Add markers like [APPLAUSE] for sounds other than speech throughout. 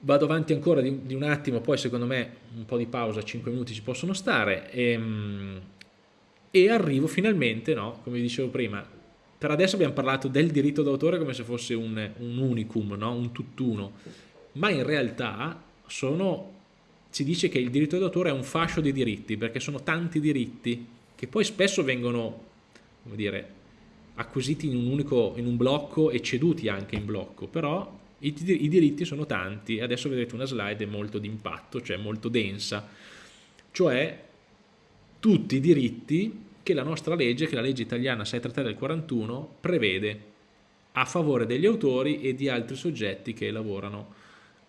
vado avanti ancora di, di, un attimo, poi secondo me un po' di pausa, 5 minuti ci possono stare, e, ehm, e arrivo finalmente, no, come dicevo prima, per adesso abbiamo parlato del diritto d'autore come se fosse un, un unicum, no? un tutt'uno, ma in realtà sono, si dice che il diritto d'autore è un fascio di diritti, perché sono tanti diritti che poi spesso vengono, come dire, acquisiti in un unico, in un blocco e ceduti anche in blocco, però i, i diritti sono tanti adesso vedrete una slide molto d'impatto, cioè molto densa, cioè tutti i diritti che la nostra legge, che la legge italiana 633 del 41, prevede a favore degli autori e di altri soggetti che lavorano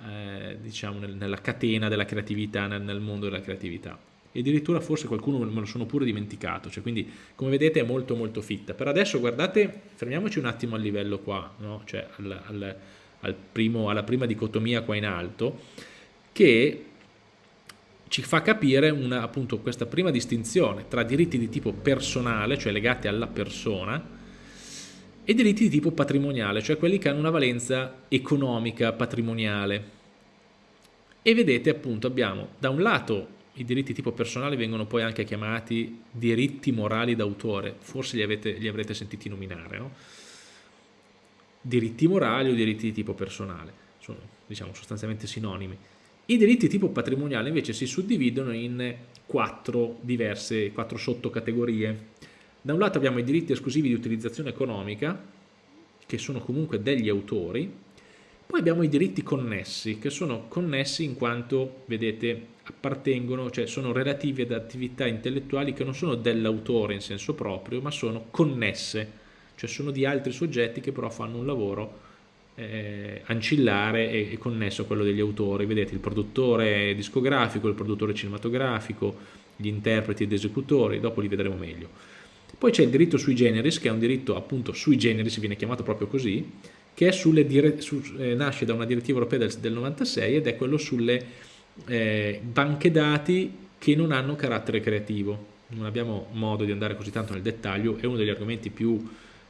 eh, diciamo nel, nella catena della creatività, nel, nel, mondo della creatività. E addirittura forse qualcuno me lo sono pure dimenticato, cioè quindi come vedete è molto molto fitta. Per adesso guardate, fermiamoci un attimo al livello qua, no? cioè al, al al primo, alla prima dicotomia qua in alto, che ci fa capire una, appunto questa prima distinzione tra diritti di tipo personale, cioè legati alla persona, e diritti di tipo patrimoniale, cioè quelli che hanno una valenza economica, patrimoniale. E vedete appunto abbiamo da un lato i diritti tipo personale vengono poi anche chiamati diritti morali d'autore, forse li, avete, li avrete sentiti nominare, no? Diritti morali o diritti di tipo personale, sono diciamo sostanzialmente sinonimi. I diritti di tipo patrimoniale invece si suddividono in quattro diverse, quattro sottocategorie. Da un lato abbiamo i diritti esclusivi di utilizzazione economica, che sono comunque degli autori, poi abbiamo i diritti connessi, che sono connessi in quanto, vedete, appartengono, cioè sono relativi ad attività intellettuali che non sono dell'autore in senso proprio, ma sono connesse cioè sono di altri soggetti che però fanno un lavoro eh, ancillare e, e, connesso a quello degli autori, vedete il produttore discografico, il produttore cinematografico, gli interpreti ed esecutori, dopo li vedremo meglio. Poi c'è il diritto sui generis, che è un diritto appunto sui generis, viene chiamato proprio così, che su, eh, nasce da una direttiva europea del, del 96 ed è quello sulle eh, banche dati che non hanno carattere creativo. Non abbiamo modo di andare così tanto nel dettaglio, è uno degli argomenti più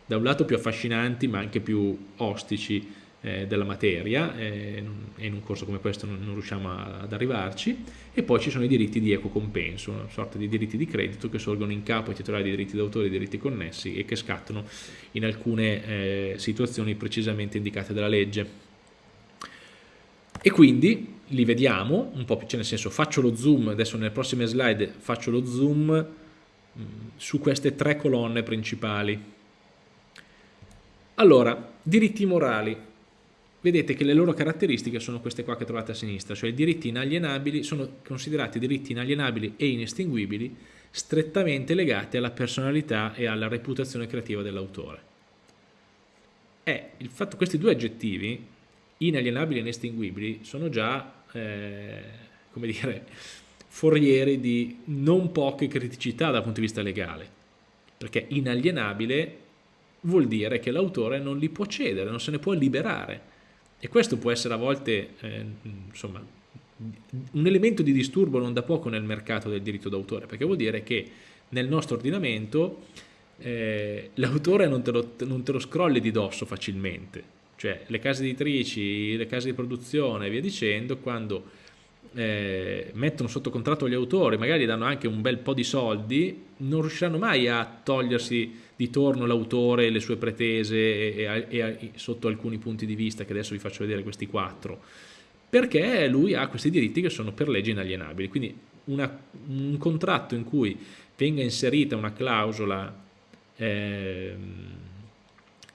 da un lato più affascinanti ma anche più ostici eh, della materia eh, e in un corso come questo non, non, riusciamo ad arrivarci e poi ci sono i diritti di eco compenso, una sorta di diritti di credito che sorgono in capo ai titolari di diritti d'autore e diritti connessi e che scattano in alcune eh, situazioni precisamente indicate dalla legge. E quindi li vediamo un po' più, cioè nel senso faccio lo zoom, adesso nelle prossime slide faccio lo zoom mh, su queste tre colonne principali allora, diritti morali. Vedete che le loro caratteristiche sono queste qua che trovate a sinistra, cioè i diritti inalienabili sono considerati diritti inalienabili e inestinguibili strettamente legati alla personalità e alla reputazione creativa dell'autore. E il fatto questi due aggettivi, inalienabili e inestinguibili, sono già, eh, come dire, forieri di non poche criticità dal punto di vista legale, perché inalienabile vuol dire che l'autore non li può cedere, non se ne può liberare. E questo può essere a volte eh, insomma, un elemento di disturbo non da poco nel mercato del diritto d'autore, perché vuol dire che nel nostro ordinamento eh, l'autore non, non, te lo scrolli di dosso facilmente. Cioè le case editrici, le case di produzione e via dicendo, quando eh, mettono sotto contratto gli autori, magari danno anche un bel po' di soldi, non riusciranno mai a togliersi di torno l'autore, le sue pretese e, e, e, sotto alcuni punti di vista, che adesso vi faccio vedere questi quattro, perché lui ha questi diritti che sono per legge inalienabili. Quindi una, un contratto in cui venga inserita una clausola eh,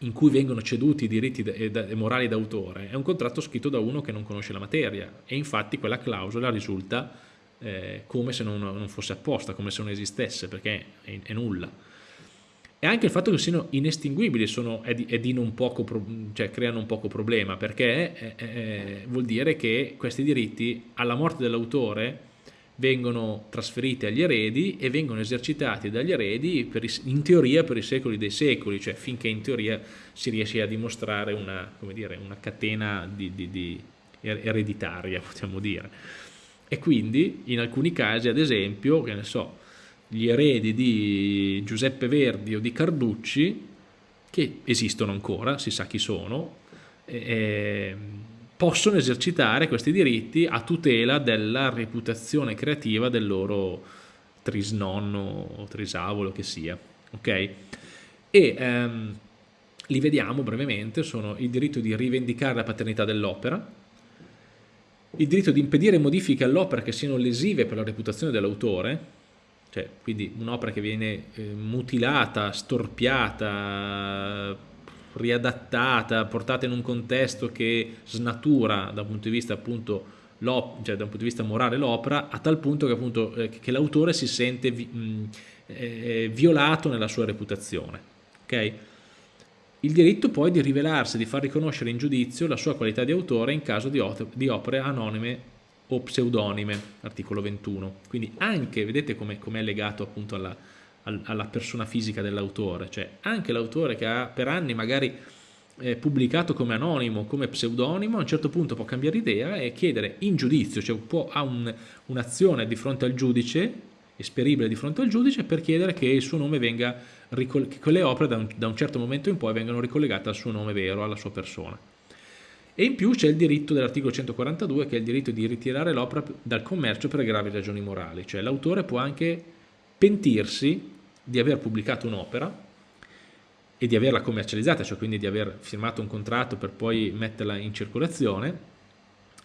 in cui vengono ceduti i diritti e morali d'autore è un contratto scritto da uno che non conosce la materia e infatti quella clausola risulta eh, come se non, non, fosse apposta, come se non esistesse perché è, è, nulla. E anche il fatto che siano inestinguibili sono, è, di, è di non poco, cioè creano un poco problema perché eh, vuol dire che questi diritti alla morte dell'autore vengono trasferiti agli eredi e vengono esercitati dagli eredi i, in teoria per i secoli dei secoli, cioè finché in teoria si riesce a dimostrare una, dire, una catena di, di, di ereditaria, possiamo dire. E quindi in alcuni casi, ad esempio, che ne so, gli eredi di Giuseppe Verdi o di Carducci, che esistono ancora, si sa chi sono, eh, possono esercitare questi diritti a tutela della reputazione creativa del loro trisnonno o trisavolo che sia. Ok? E ehm, li vediamo brevemente, sono il diritto di rivendicare la paternità dell'opera, il diritto di impedire modifiche all'opera che siano lesive per la reputazione dell'autore, cioè quindi un'opera che viene eh, mutilata, storpiata, riadattata, portata in un contesto che snatura da un punto di vista appunto cioè da un punto di vista morale l'opera a tal punto che, appunto, eh, che l'autore si sente vi, mh, eh, violato nella sua reputazione. Okay? Il diritto poi di rivelarsi, di far riconoscere in giudizio la sua qualità di autore in caso di, di opere anonime o pseudonime, articolo 21. Quindi anche, vedete come è legato appunto alla, alla persona fisica dell'autore, cioè anche l'autore che ha per anni magari eh, pubblicato come anonimo, come pseudonimo, a un certo punto può cambiare idea e chiedere in giudizio, cioè può, ha un'azione un di fronte al giudice, esperibile di fronte al giudice, per chiedere che il suo nome venga, che quelle opere da un, da un certo momento in poi vengano ricollegate al suo nome vero, alla sua persona. E in più c'è il diritto dell'articolo 142 che è il diritto di ritirare l'opera dal commercio per gravi ragioni morali, cioè l'autore può anche pentirsi di aver pubblicato un'opera e di averla commercializzata, cioè quindi di aver firmato un contratto per poi metterla in circolazione,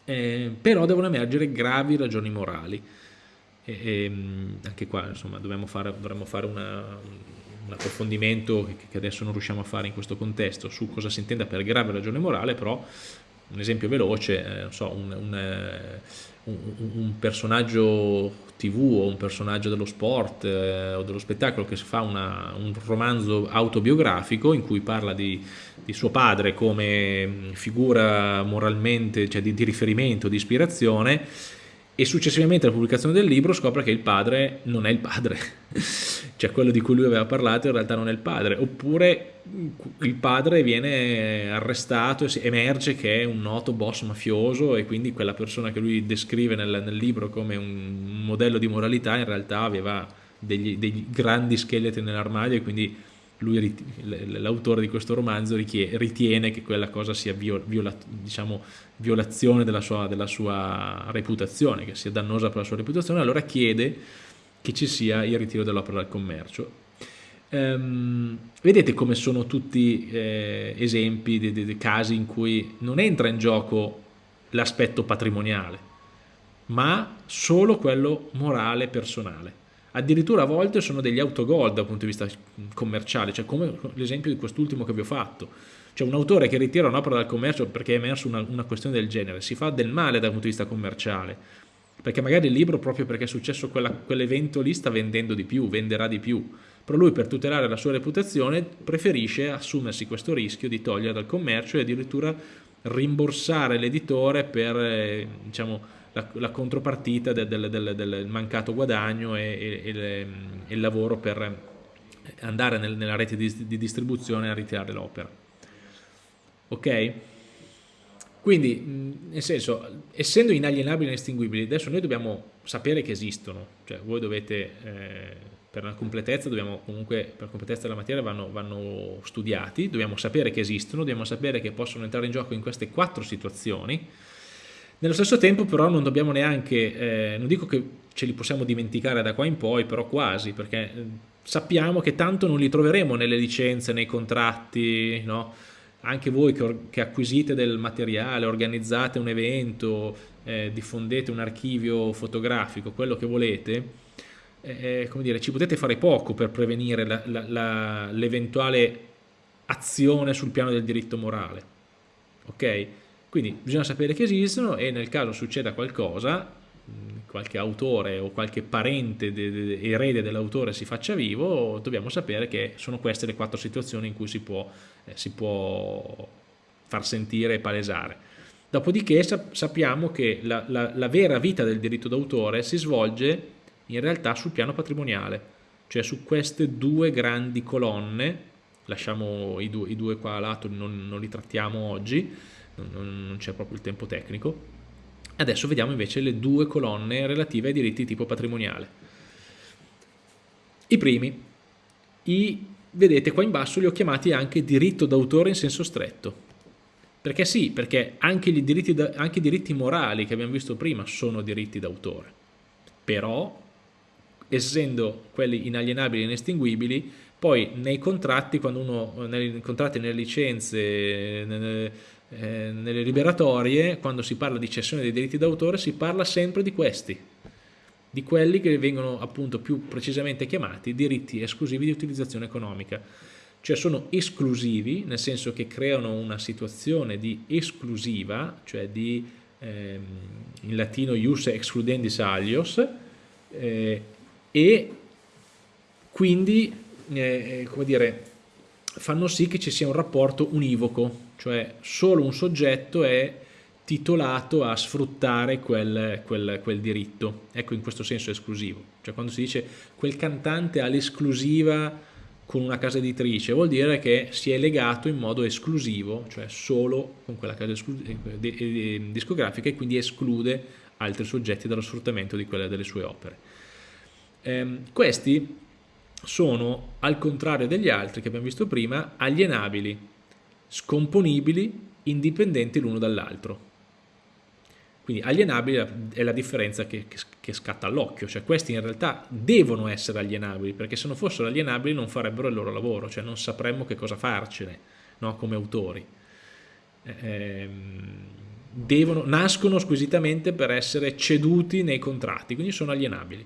eh, però devono emergere gravi ragioni morali. E, e, ehm, anche qua insomma fare, dovremmo fare una, un approfondimento che adesso non riusciamo a fare in questo contesto su cosa si intenda per grave ragione morale, però un esempio veloce, eh, so, un, un, eh, un, un, personaggio tv o un personaggio dello sport eh, o dello spettacolo che fa una, un romanzo autobiografico in cui parla di, di, suo padre come figura moralmente, cioè di, di riferimento, di ispirazione e successivamente alla pubblicazione del libro scopre che il padre non è il padre, [LAUGHS] cioè quello di cui lui aveva parlato in realtà non è il padre, oppure il padre viene arrestato e emerge che è un noto boss mafioso e quindi quella persona che lui descrive nel, nel libro come un modello di moralità in realtà aveva degli, degli grandi scheletri nell'armadio e quindi lui, l'autore di questo romanzo ritiene che quella cosa sia viola, diciamo, violazione della sua, della sua, reputazione, che sia dannosa per la sua reputazione, allora chiede che ci sia il ritiro dell'opera dal commercio. Ehm, vedete come sono tutti eh, esempi di, di, di casi in cui non entra in gioco l'aspetto patrimoniale, ma solo quello morale personale addirittura a volte sono degli autogol dal punto di vista commerciale, cioè come l'esempio di quest'ultimo che vi ho fatto. Cioè un autore che ritira un'opera dal commercio perché è emerso una, una, questione del genere, si fa del male dal punto di vista commerciale, perché magari il libro, proprio perché è successo quell'evento lì, sta vendendo di più, venderà di più, però lui per tutelare la sua reputazione preferisce assumersi questo rischio di togliere dal commercio e addirittura rimborsare l'editore per, eh, diciamo, la, la contropartita del, del, del, del, mancato guadagno e, e, e, il lavoro per andare nel, nella rete di, di distribuzione a ritirare l'opera. Ok? Quindi, nel senso, essendo inalienabili e inestinguibili, adesso noi dobbiamo sapere che esistono, cioè voi dovete, eh, per la completezza, dobbiamo comunque, per completezza della materia vanno, vanno studiati, dobbiamo sapere che esistono, dobbiamo sapere che possono entrare in gioco in queste quattro situazioni, nello stesso tempo però non dobbiamo neanche, eh, non dico che ce li possiamo dimenticare da qua in poi, però quasi, perché eh, sappiamo che tanto non li troveremo nelle licenze, nei contratti, no? anche voi che, che, acquisite del materiale, organizzate un evento, eh, diffondete un archivio fotografico, quello che volete, eh, come dire, ci potete fare poco per prevenire l'eventuale azione sul piano del diritto morale. Ok? Quindi bisogna sapere che esistono e nel caso succeda qualcosa, qualche autore o qualche parente de, de, erede dell'autore si faccia vivo, dobbiamo sapere che sono queste le quattro situazioni in cui si può, eh, si può far sentire e palesare. Dopodiché sappiamo che la, la, la vera vita del diritto d'autore si svolge in realtà sul piano patrimoniale, cioè su queste due grandi colonne, lasciamo i due, i due qua a lato, non, non li trattiamo oggi, non c'è proprio il tempo tecnico. Adesso vediamo invece le due colonne relative ai diritti di tipo patrimoniale. I primi, i, vedete qua in basso li ho chiamati anche diritto d'autore in senso stretto. Perché sì, perché anche, diritti, anche i diritti morali che abbiamo visto prima sono diritti d'autore, però essendo quelli inalienabili e inestinguibili, poi nei contratti, quando uno, nei contratti, nelle licenze, nelle, eh, nelle liberatorie, quando si parla di cessione dei diritti d'autore, si parla sempre di questi, di quelli che vengono appunto più precisamente chiamati diritti esclusivi di utilizzazione economica. Cioè sono esclusivi, nel senso che creano una situazione di esclusiva, cioè di, ehm, in latino ius excludendis alios, eh, e quindi, eh, come dire, fanno sì che ci sia un rapporto univoco, cioè solo un soggetto è titolato a sfruttare quel, quel, quel diritto, ecco in questo senso esclusivo, cioè quando si dice quel cantante ha l'esclusiva con una casa editrice vuol dire che si è legato in modo esclusivo, cioè solo con quella casa discografica e quindi esclude altri soggetti dallo sfruttamento di quelle delle sue opere. Eh, questi sono, al contrario degli altri che abbiamo visto prima, alienabili, scomponibili, indipendenti l'uno dall'altro. Quindi alienabili è la differenza che, che, scatta all'occhio, cioè questi in realtà devono essere alienabili, perché se non fossero alienabili non farebbero il loro lavoro, cioè non sapremmo che cosa farcene no? come autori. Eh, devono, nascono squisitamente per essere ceduti nei contratti, quindi sono alienabili.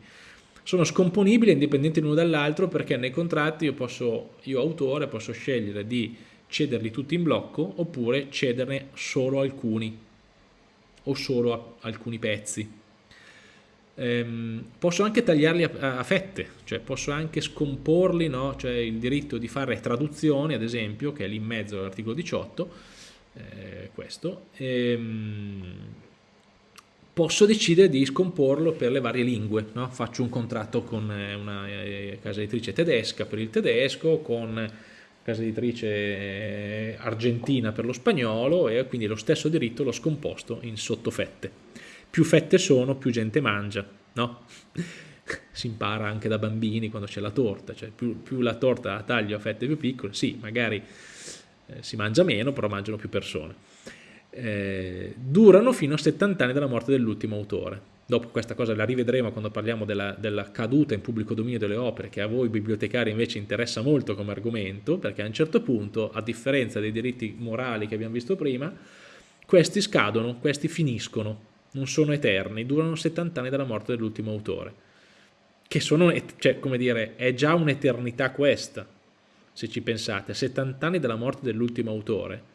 Sono scomponibili e indipendenti l'uno dall'altro perché nei contratti io, posso, io autore posso scegliere di cederli tutti in blocco oppure cederne solo alcuni o solo alcuni pezzi. Ehm, posso anche tagliarli a, a, fette, cioè posso anche scomporli, no? cioè il diritto di fare traduzioni ad esempio, che è lì in mezzo all'articolo 18, eh, questo, ehm, posso decidere di scomporlo per le varie lingue, no? faccio un contratto con eh, una eh, casa editrice tedesca per il tedesco, con casa editrice eh, argentina per lo spagnolo e quindi lo stesso diritto l'ho scomposto in sottofette. Più fette sono, più gente mangia, no? [LAUGHS] si impara anche da bambini quando c'è la torta, cioè più, più, la torta la taglio a fette più piccole, sì, magari eh, si mangia meno, però mangiano più persone. Eh, durano fino a 70 anni dalla morte dell'ultimo autore dopo questa cosa la rivedremo quando parliamo della, della, caduta in pubblico dominio delle opere, che a voi bibliotecari invece interessa molto come argomento, perché a un certo punto, a differenza dei diritti morali che abbiamo visto prima, questi scadono, questi finiscono, non sono eterni, durano 70 anni dalla morte dell'ultimo autore, che sono, cioè, come dire, è già un'eternità questa, se ci pensate, 70 anni dalla morte dell'ultimo autore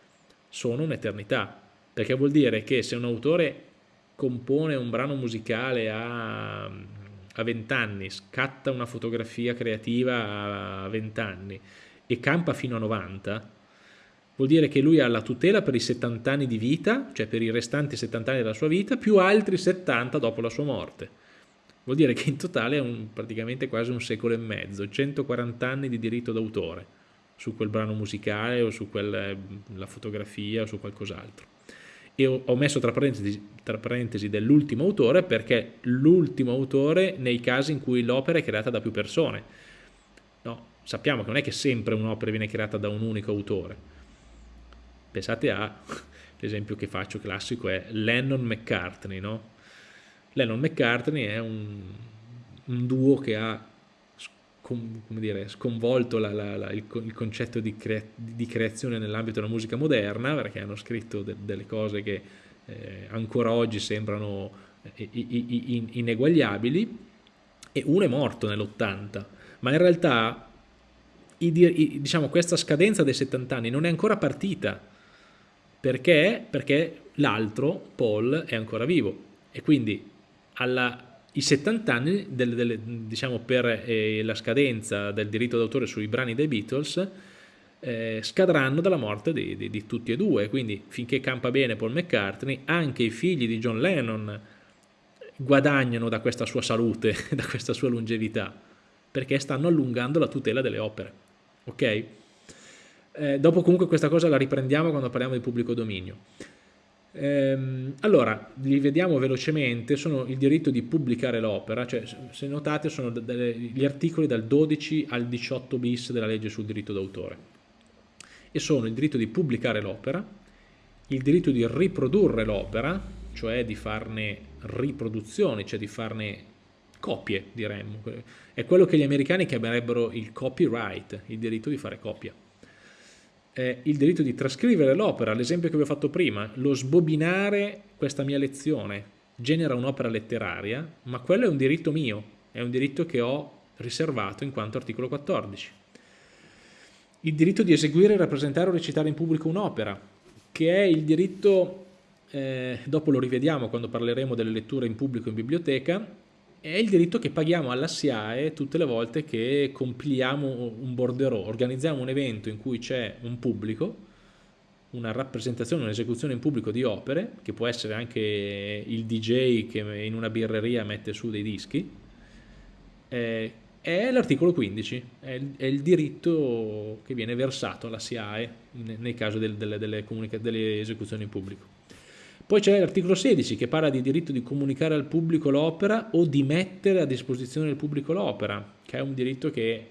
sono un'eternità, perché vuol dire che se un autore compone un brano musicale a, a 20 anni, scatta una fotografia creativa a 20 anni e campa fino a 90, vuol dire che lui ha la tutela per i 70 anni di vita, cioè per i restanti 70 anni della sua vita, più altri 70 dopo la sua morte. Vuol dire che in totale è un, praticamente quasi un secolo e mezzo, 140 anni di diritto d'autore su quel brano musicale o su quella fotografia o su qualcos'altro e ho messo tra parentesi, parentesi dell'ultimo autore perché l'ultimo autore nei casi in cui l'opera è creata da più persone. No, sappiamo che non è che sempre un'opera viene creata da un unico autore. Pensate a, [LAUGHS] l'esempio che faccio classico è Lennon-McCartney, no? Lennon-McCartney è un, un duo che ha come dire, sconvolto la, la, la, il, il, concetto di, cre, di creazione nell'ambito della musica moderna, perché hanno scritto de, delle cose che eh, ancora oggi sembrano eh, in, ineguagliabili, e uno è morto nell'80, ma in realtà i, i, diciamo, questa scadenza dei 70 anni non è ancora partita, perché? Perché l'altro, Paul, è ancora vivo, e quindi alla i 70 anni del, del, diciamo per eh, la scadenza del diritto d'autore sui brani dei Beatles eh, scadranno dalla morte di, di, di, tutti e due, quindi finché campa bene Paul McCartney, anche i figli di John Lennon guadagnano da questa sua salute, [LAUGHS] da questa sua longevità, perché stanno allungando la tutela delle opere. Ok? Eh, dopo comunque questa cosa la riprendiamo quando parliamo di pubblico dominio. Ehm, allora, li vediamo velocemente, sono il diritto di pubblicare l'opera, cioè se notate sono gli articoli dal 12 al 18 bis della legge sul diritto d'autore e sono il diritto di pubblicare l'opera, il diritto di riprodurre l'opera, cioè di farne riproduzioni, cioè di farne copie, diremmo. È quello che gli americani chiamerebbero il copyright, il diritto di fare copia. È il diritto di trascrivere l'opera, l'esempio che vi ho fatto prima, lo sbobinare questa mia lezione genera un'opera letteraria, ma quello è un diritto mio, è un diritto che ho riservato in quanto articolo 14. Il diritto di eseguire, rappresentare o recitare in pubblico un'opera, che è il diritto, eh, dopo lo rivediamo quando parleremo delle letture in pubblico in biblioteca, è il diritto che paghiamo alla SIAE tutte le volte che compiliamo un borderò, organizziamo un evento in cui c'è un pubblico, una rappresentazione, un'esecuzione in pubblico di opere, che può essere anche il DJ che in una birreria mette su dei dischi, eh, è l'articolo 15, è il, diritto che viene versato alla SIAE nel caso del, delle, delle, delle esecuzioni in pubblico. Poi c'è l'articolo 16 che parla di diritto di comunicare al pubblico l'opera o di mettere a disposizione del pubblico l'opera, che è un diritto che,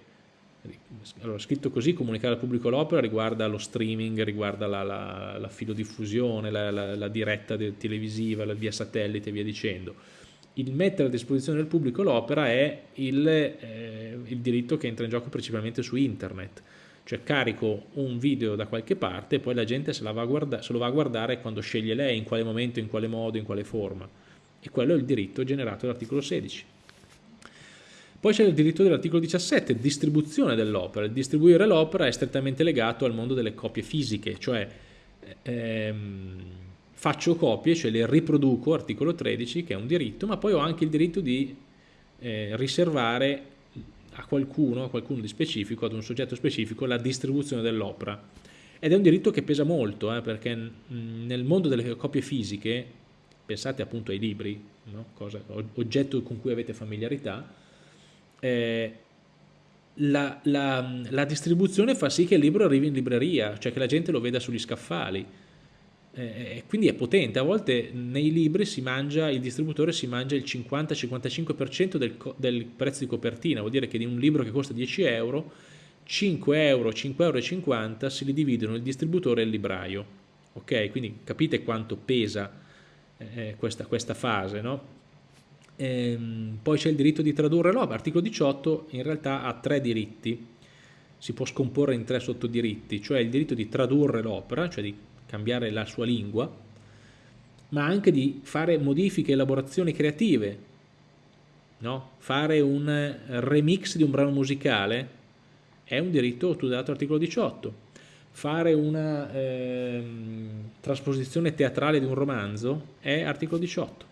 allora, scritto così, comunicare al pubblico l'opera riguarda lo streaming, riguarda la, la, la filodiffusione, la, la, diretta televisiva, la via satellite e via dicendo. Il mettere a disposizione del pubblico l'opera è il, eh, il diritto che entra in gioco principalmente su internet cioè carico un video da qualche parte e poi la gente se, va guardare, se, lo va a guardare quando sceglie lei, in quale momento, in quale modo, in quale forma. E quello è il diritto generato dall'articolo 16. Poi c'è il diritto dell'articolo 17, distribuzione dell'opera. Il distribuire l'opera è strettamente legato al mondo delle copie fisiche, cioè ehm, faccio copie, cioè le riproduco, articolo 13, che è un diritto, ma poi ho anche il diritto di eh, riservare a qualcuno, a qualcuno di specifico, ad un soggetto specifico, la distribuzione dell'opera. Ed è un diritto che pesa molto, eh, perché nel mondo delle copie fisiche, pensate appunto ai libri, no? Cosa, oggetto con cui avete familiarità, eh, la, la, la distribuzione fa sì che il libro arrivi in libreria, cioè che la gente lo veda sugli scaffali eh, quindi è potente, a volte nei libri si mangia, il distributore si mangia il 50-55% del, del, prezzo di copertina, vuol dire che di un libro che costa 10 euro, 5 euro, 5,50 euro si li dividono il distributore e il libraio, ok? Quindi capite quanto pesa eh, questa, questa, fase, no? Ehm, poi c'è il diritto di tradurre l'opera, articolo 18 in realtà ha tre diritti, si può scomporre in tre sottodiritti, cioè il diritto di tradurre l'opera, cioè di cambiare la sua lingua, ma anche di fare modifiche, elaborazioni creative, no? fare un remix di un brano musicale è un diritto tutelato articolo 18, fare una eh, trasposizione teatrale di un romanzo è articolo 18.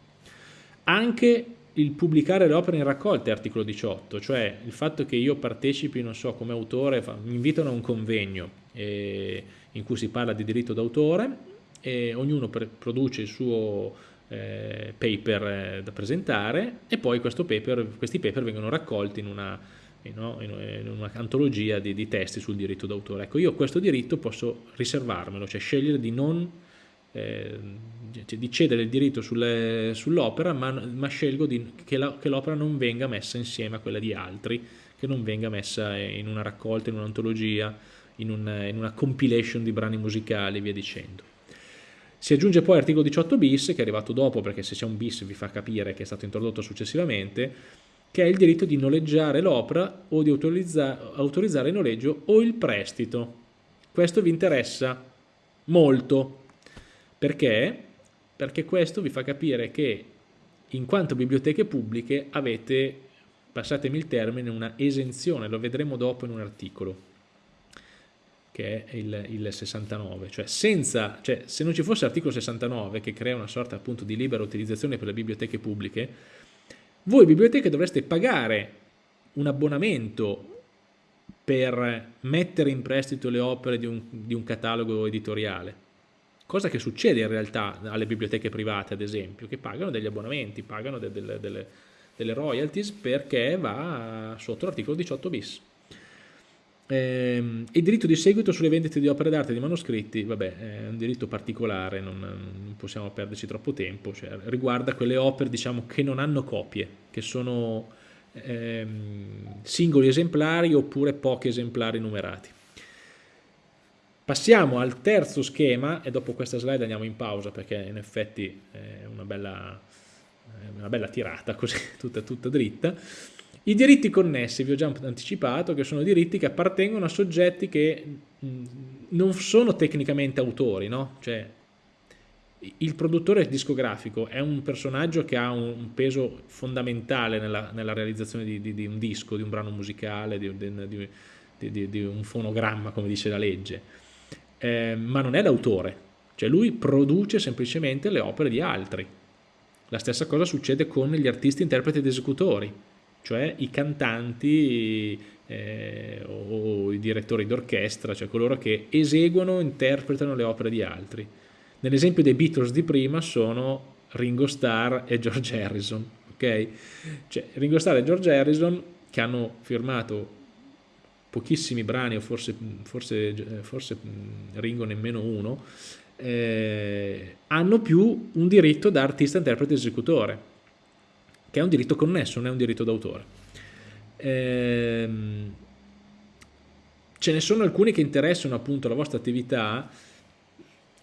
Anche il pubblicare le opere in raccolta è articolo 18, cioè il fatto che io partecipi, non so, come autore, mi invitano a un convegno, e in cui si parla di diritto d'autore e ognuno produce il suo eh, paper eh, da presentare e poi paper, questi paper vengono raccolti in una, no, in una antologia di, di, testi sul diritto d'autore. Ecco, io questo diritto posso riservarmelo, cioè scegliere di non eh, di cedere il diritto sull'opera, ma, ma, scelgo di, che l'opera non venga messa insieme a quella di altri, che non venga messa in una raccolta, in un'antologia, in, un, in una compilation di brani musicali e via dicendo. Si aggiunge poi l'articolo 18 bis, che è arrivato dopo perché se c'è un bis vi fa capire che è stato introdotto successivamente, che è il diritto di noleggiare l'opera o di autorizza, autorizzare il noleggio o il prestito. Questo vi interessa molto. Perché? Perché questo vi fa capire che in quanto biblioteche pubbliche avete, passatemi il termine, una esenzione, lo vedremo dopo in un articolo che è il, il 69, cioè, senza, cioè se non ci fosse l'articolo 69 che crea una sorta appunto di libera utilizzazione per le biblioteche pubbliche, voi biblioteche dovreste pagare un abbonamento per mettere in prestito le opere di un, di un catalogo editoriale, cosa che succede in realtà alle biblioteche private ad esempio, che pagano degli abbonamenti, pagano de, de, de, delle royalties perché va sotto l'articolo 18 bis. Eh, il diritto di seguito sulle vendite di opere d'arte e di manoscritti, vabbè, è un diritto particolare, non, non possiamo perderci troppo tempo, cioè, riguarda quelle opere diciamo, che non hanno copie, che sono ehm, singoli esemplari oppure pochi esemplari numerati. Passiamo al terzo schema e dopo questa slide andiamo in pausa perché in effetti è una bella, una bella tirata così [LAUGHS] tutta, tutta dritta. I diritti connessi, vi ho già anticipato, che sono diritti che appartengono a soggetti che non sono tecnicamente autori, no? Cioè, il produttore discografico è un personaggio che ha un peso fondamentale nella, nella realizzazione di, di, di, un disco, di un brano musicale, di, di un fonogramma, come dice la legge eh, ma non è l'autore, cioè lui produce semplicemente le opere di altri. La stessa cosa succede con gli artisti, interpreti ed esecutori, cioè i cantanti eh, o i direttori d'orchestra, cioè coloro che eseguono, interpretano le opere di altri. Nell'esempio dei Beatles di prima sono Ringo Starr e George Harrison, ok? Cioè Ringo Starr e George Harrison che hanno firmato pochissimi brani o forse, forse, forse Ringo nemmeno uno, eh, hanno più un diritto da artista, interprete e esecutore, che è un diritto connesso, non è un diritto d'autore. Eh, ce ne sono alcuni che interessano appunto la vostra attività,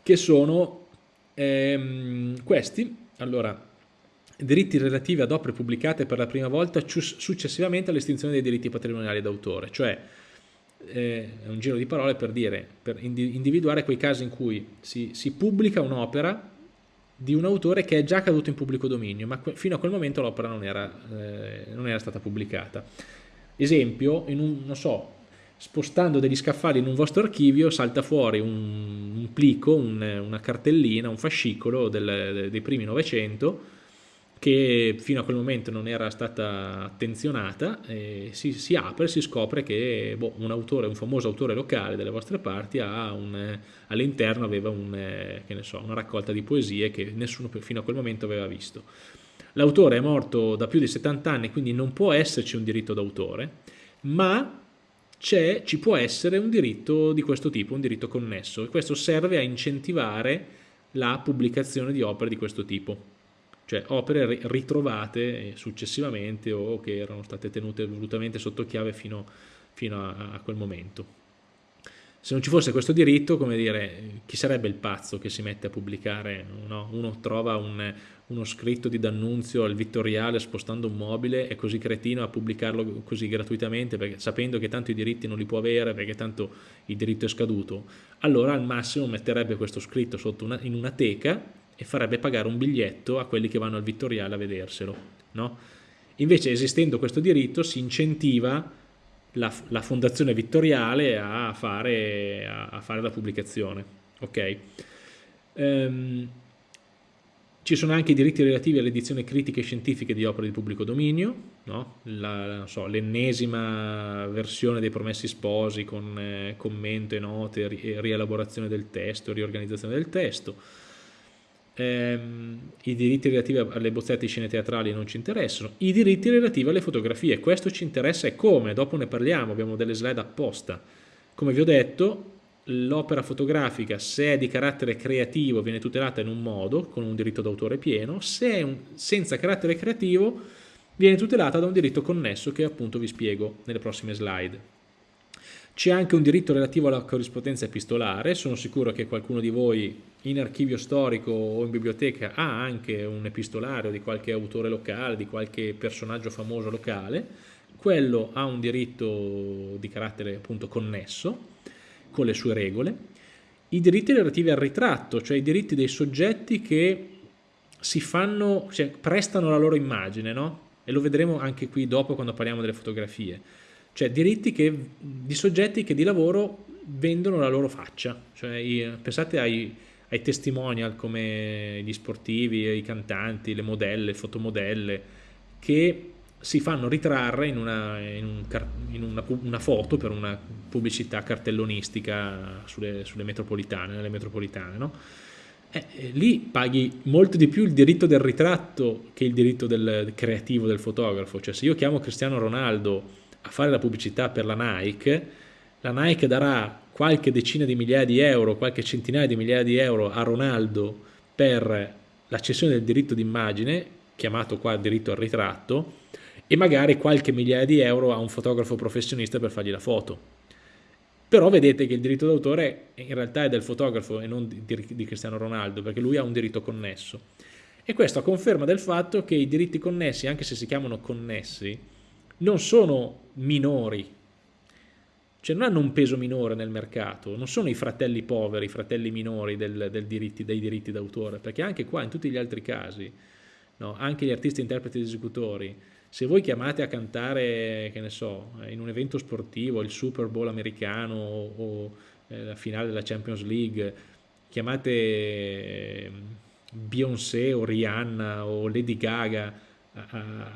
che sono ehm, questi. Allora, diritti relativi ad opere pubblicate per la prima volta successivamente all'estinzione dei diritti patrimoniali d'autore, cioè eh, è un giro di parole per dire, per individuare quei casi in cui si, si pubblica un'opera di un autore che è già caduto in pubblico dominio, ma fino a quel momento l'opera non, eh, non, era stata pubblicata. Esempio, un, non so, spostando degli scaffali in un vostro archivio salta fuori un, un plico, un, una cartellina, un fascicolo del, dei primi Novecento che fino a quel momento non era stata attenzionata, si, si, apre e si scopre che boh, un autore, un famoso autore locale delle vostre parti all'interno aveva un, so, una raccolta di poesie che nessuno fino a quel momento aveva visto. L'autore è morto da più di 70 anni, quindi non può esserci un diritto d'autore, ma ci può essere un diritto di questo tipo, un diritto connesso, e questo serve a incentivare la pubblicazione di opere di questo tipo cioè opere ritrovate successivamente o che erano state tenute volutamente sotto chiave fino, fino a, a, quel momento. Se non ci fosse questo diritto, come dire, chi sarebbe il pazzo che si mette a pubblicare? No? Uno trova un, uno scritto di D'Annunzio al Vittoriale spostando un mobile, è così cretino a pubblicarlo così gratuitamente, perché, sapendo che tanto i diritti non li può avere, perché tanto il diritto è scaduto, allora al massimo metterebbe questo scritto una, in una teca e farebbe pagare un biglietto a quelli che vanno al Vittoriale a vederselo. No? Invece esistendo questo diritto si incentiva la, la fondazione Vittoriale a fare, a, a fare la pubblicazione. Okay? Um, ci sono anche i diritti relativi alle edizioni critiche e scientifiche di opere di pubblico dominio, no? l'ennesima so, versione dei Promessi Sposi con eh, commento e note, ri rielaborazione del testo, riorganizzazione del testo, ehm, i diritti relativi alle bozzette di scene teatrali non ci interessano, i diritti relativi alle fotografie, questo ci interessa e come, dopo ne parliamo, abbiamo delle slide apposta. Come vi ho detto, l'opera fotografica, se è di carattere creativo, viene tutelata in un modo, con un diritto d'autore pieno, se è un, senza carattere creativo, viene tutelata da un diritto connesso che appunto vi spiego nelle prossime slide. C'è anche un diritto relativo alla corrispondenza epistolare, sono sicuro che qualcuno di voi in archivio storico o in biblioteca ha anche un epistolario di qualche autore locale, di qualche personaggio famoso locale, quello ha un diritto di carattere appunto connesso, con le sue regole. I diritti relativi al ritratto, cioè i diritti dei soggetti che si fanno, cioè prestano la loro immagine, no? E lo vedremo anche qui dopo quando parliamo delle fotografie cioè diritti che, di soggetti che di lavoro vendono la loro faccia, cioè, pensate ai, ai testimonial come gli sportivi, i cantanti, le modelle, le fotomodelle, che si fanno ritrarre in, una, in, un, in una, una, foto per una pubblicità cartellonistica sulle, sulle metropolitane, nelle metropolitane, no? Eh, eh, lì paghi molto di più il diritto del ritratto che il diritto del creativo del fotografo, cioè se io chiamo Cristiano Ronaldo a fare la pubblicità per la Nike, la Nike darà qualche decina di migliaia di euro, qualche centinaia di migliaia di euro a Ronaldo per la cessione del diritto d'immagine, chiamato qua diritto al ritratto, e magari qualche migliaia di euro a un fotografo professionista per fargli la foto. però vedete che il diritto d'autore in realtà è del fotografo e non di, Cristiano Ronaldo, perché lui ha un diritto connesso. E questo a conferma del fatto che i diritti connessi, anche se si chiamano connessi, non sono minori, cioè non hanno un peso minore nel mercato, non sono i fratelli poveri, i fratelli minori del, del diritti, dei diritti d'autore, perché anche qua, in tutti gli altri casi, no, anche gli artisti, interpreti ed esecutori, se voi chiamate a cantare, che ne so, in un evento sportivo, il Super Bowl americano o, eh, la finale della Champions League, chiamate eh, Beyoncé o Rihanna o Lady Gaga a,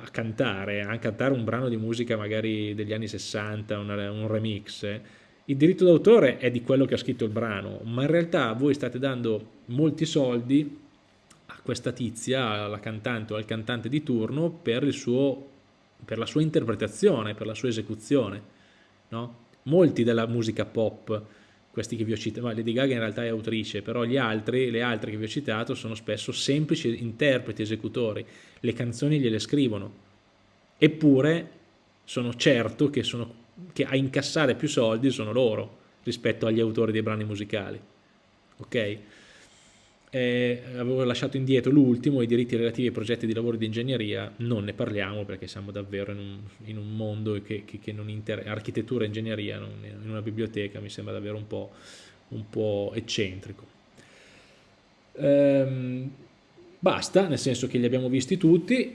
a, cantare, a cantare un brano di musica magari degli anni 60, una, un remix, il diritto d'autore è di quello che ha scritto il brano, ma in realtà voi state dando molti soldi questa tizia, alla cantante o al cantante di turno, per, suo, per la sua interpretazione, per la sua esecuzione. No? Molti della musica pop, questi che vi ho citato, Lady Gaga in realtà è autrice, però gli altri, le altre che vi ho citato sono spesso semplici interpreti, esecutori, le canzoni gliele scrivono, eppure sono certo che, sono, che a incassare più soldi sono loro rispetto agli autori dei brani musicali. Ok? Eh, avevo lasciato indietro l'ultimo, i diritti relativi ai progetti di lavoro di ingegneria, non ne parliamo perché siamo davvero in un, in un mondo che, che, che non interessa, architettura e ingegneria non, in una biblioteca mi sembra davvero un po', un po eccentrico. Ehm, basta, nel senso che li abbiamo visti tutti,